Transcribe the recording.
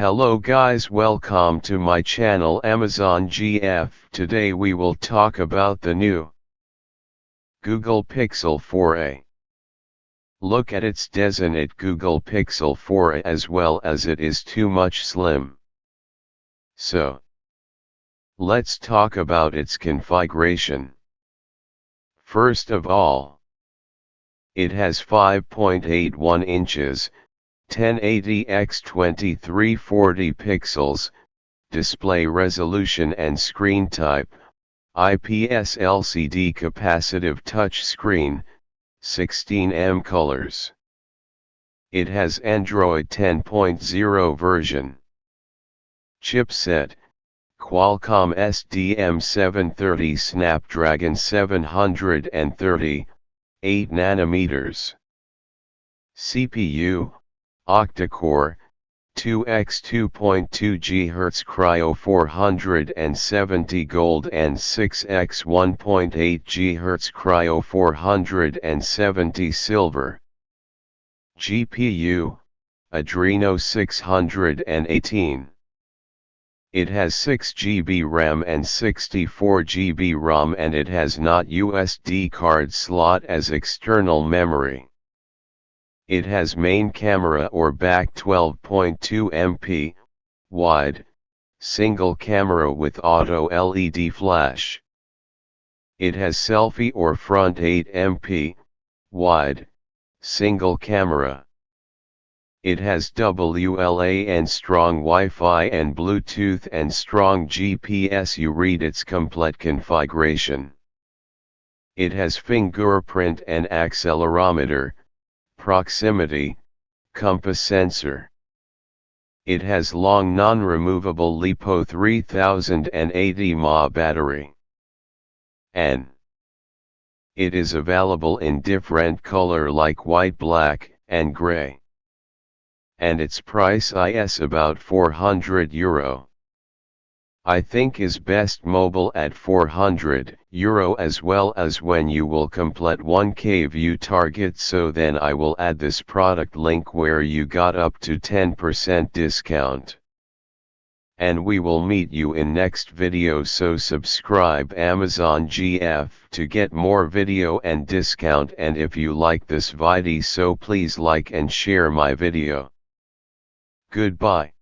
Hello guys welcome to my channel Amazon GF. Today we will talk about the new Google Pixel 4a. Look at its designate Google Pixel 4a as well as it is too much slim. So, let's talk about its configuration. First of all, it has 5.81 inches, 1080 x 2340 pixels, display resolution and screen type, IPS LCD capacitive touch screen, 16M colors. It has Android 10.0 version. Chipset, Qualcomm SDM730 Snapdragon 730, 8 nanometers. CPU, octa-core, 2x 2.2 GHz Kryo 470 Gold and 6x 1.8 GHz Kryo 470 Silver. GPU, Adreno 618. It has 6 GB RAM and 64 GB ROM and it has not SD card slot as external memory. It has main camera or back 12.2 MP, wide, single camera with auto LED flash. It has selfie or front 8 MP, wide, single camera. It has WLA and strong Wi-Fi and Bluetooth and strong GPS you read its complete configuration. It has fingerprint and accelerometer, proximity, compass sensor. It has long non-removable LiPo 3080 mAh battery. N. It is available in different color like white black and gray. And its price is about 400 euro. I think is best mobile at 400 euro as well as when you will complete 1k view target so then I will add this product link where you got up to 10% discount. And we will meet you in next video so subscribe Amazon GF to get more video and discount and if you like this video so please like and share my video. Goodbye.